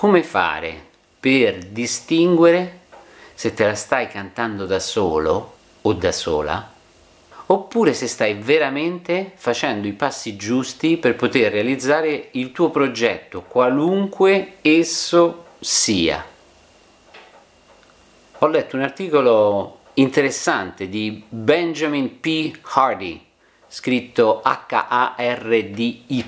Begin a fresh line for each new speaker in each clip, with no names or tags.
come fare per distinguere se te la stai cantando da solo o da sola oppure se stai veramente facendo i passi giusti per poter realizzare il tuo progetto qualunque esso sia ho letto un articolo interessante di Benjamin P. Hardy scritto H-A-R-D-Y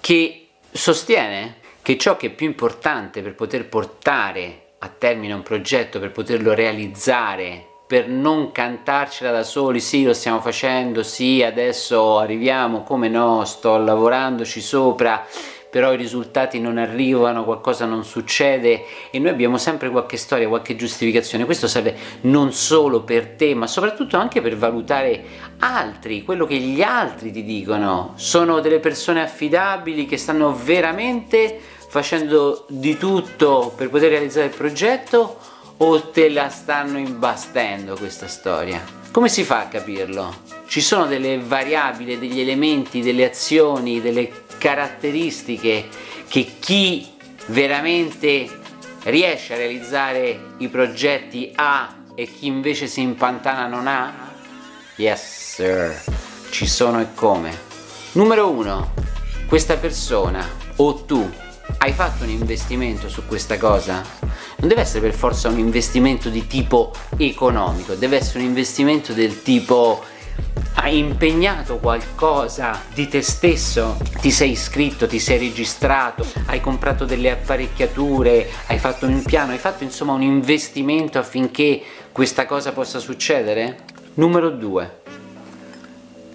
che sostiene che ciò che è più importante per poter portare a termine un progetto, per poterlo realizzare, per non cantarcela da soli, sì lo stiamo facendo, sì adesso arriviamo, come no, sto lavorandoci sopra, però i risultati non arrivano, qualcosa non succede e noi abbiamo sempre qualche storia, qualche giustificazione. Questo serve non solo per te, ma soprattutto anche per valutare altri, quello che gli altri ti dicono. Sono delle persone affidabili che stanno veramente facendo di tutto per poter realizzare il progetto o te la stanno imbastendo questa storia? Come si fa a capirlo? Ci sono delle variabili, degli elementi, delle azioni, delle caratteristiche che chi veramente riesce a realizzare i progetti ha e chi invece si impantana non ha? Yes sir, ci sono e come. Numero uno, questa persona o tu hai fatto un investimento su questa cosa? Non deve essere per forza un investimento di tipo economico, deve essere un investimento del tipo hai impegnato qualcosa di te stesso, ti sei iscritto, ti sei registrato, hai comprato delle apparecchiature, hai fatto un piano, hai fatto insomma un investimento affinché questa cosa possa succedere? Numero due,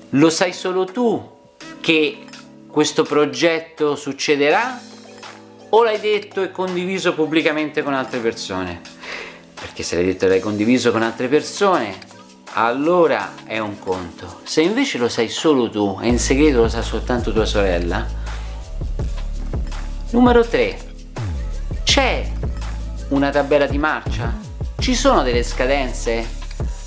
lo sai solo tu che questo progetto succederà o l'hai detto e condiviso pubblicamente con altre persone? Perché se l'hai detto e l'hai condiviso con altre persone allora è un conto. Se invece lo sai solo tu e in segreto lo sa soltanto tua sorella, numero 3, c'è una tabella di marcia? Ci sono delle scadenze?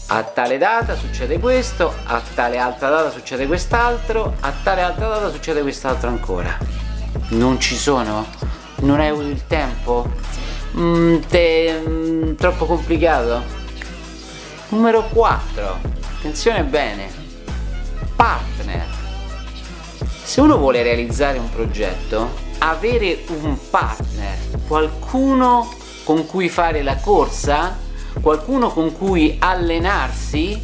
A tale data succede questo, a tale altra data succede quest'altro, a tale altra data succede quest'altro ancora. Non ci sono? Non hai avuto il tempo? Mm, te, mm, troppo complicato? Numero 4, attenzione bene, partner. Se uno vuole realizzare un progetto, avere un partner, qualcuno con cui fare la corsa, qualcuno con cui allenarsi,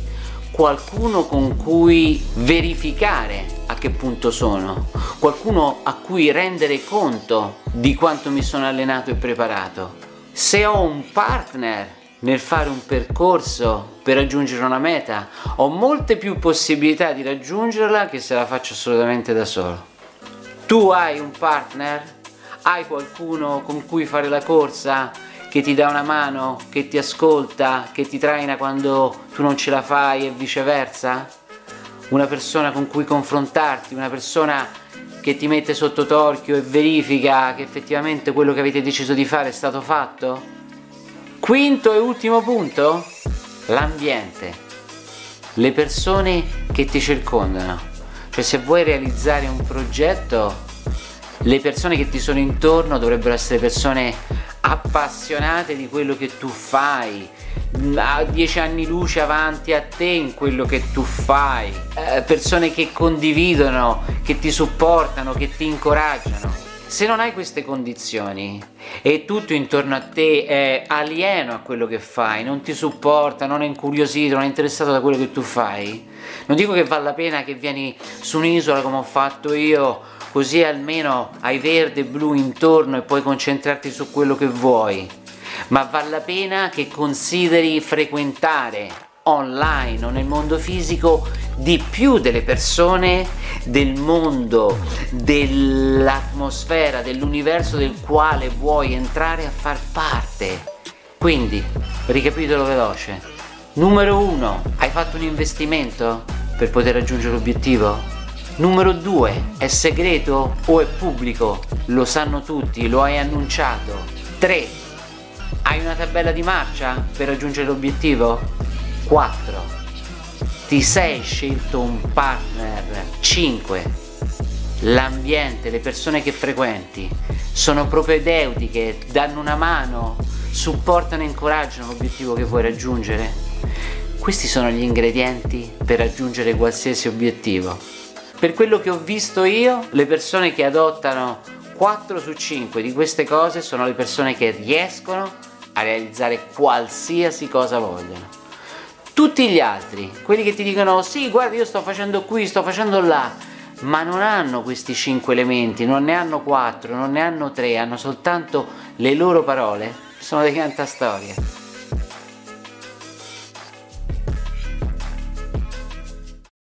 qualcuno con cui verificare a che punto sono, qualcuno a cui rendere conto di quanto mi sono allenato e preparato. Se ho un partner nel fare un percorso per raggiungere una meta ho molte più possibilità di raggiungerla che se la faccio assolutamente da solo. Tu hai un partner? Hai qualcuno con cui fare la corsa che ti dà una mano che ti ascolta che ti traina quando tu non ce la fai e viceversa? Una persona con cui confrontarti una persona che ti mette sotto torchio e verifica che effettivamente quello che avete deciso di fare è stato fatto? Quinto e ultimo punto, l'ambiente, le persone che ti circondano. Cioè se vuoi realizzare un progetto, le persone che ti sono intorno dovrebbero essere persone appassionate di quello che tu fai, a dieci anni luce avanti a te in quello che tu fai, eh, persone che condividono, che ti supportano, che ti incoraggiano. Se non hai queste condizioni e tutto intorno a te è alieno a quello che fai, non ti supporta, non è incuriosito, non è interessato da quello che tu fai, non dico che vale la pena che vieni su un'isola come ho fatto io, così almeno hai verde e blu intorno e puoi concentrarti su quello che vuoi, ma vale la pena che consideri frequentare online o nel mondo fisico di più delle persone del mondo, dell'atmosfera, dell'universo del quale vuoi entrare a far parte. Quindi, ricapitolo veloce. Numero uno, hai fatto un investimento per poter raggiungere l'obiettivo? Numero due, è segreto o è pubblico? Lo sanno tutti, lo hai annunciato. 3. Hai una tabella di marcia per raggiungere l'obiettivo? 4 ti sei scelto un partner 5 l'ambiente, le persone che frequenti sono propedeutiche, danno una mano, supportano e incoraggiano l'obiettivo che vuoi raggiungere? Questi sono gli ingredienti per raggiungere qualsiasi obiettivo. Per quello che ho visto io, le persone che adottano 4 su 5 di queste cose sono le persone che riescono a realizzare qualsiasi cosa vogliono. Tutti gli altri, quelli che ti dicono sì guarda io sto facendo qui, sto facendo là, ma non hanno questi 5 elementi, non ne hanno 4, non ne hanno 3, hanno soltanto le loro parole, sono dei cantastorie.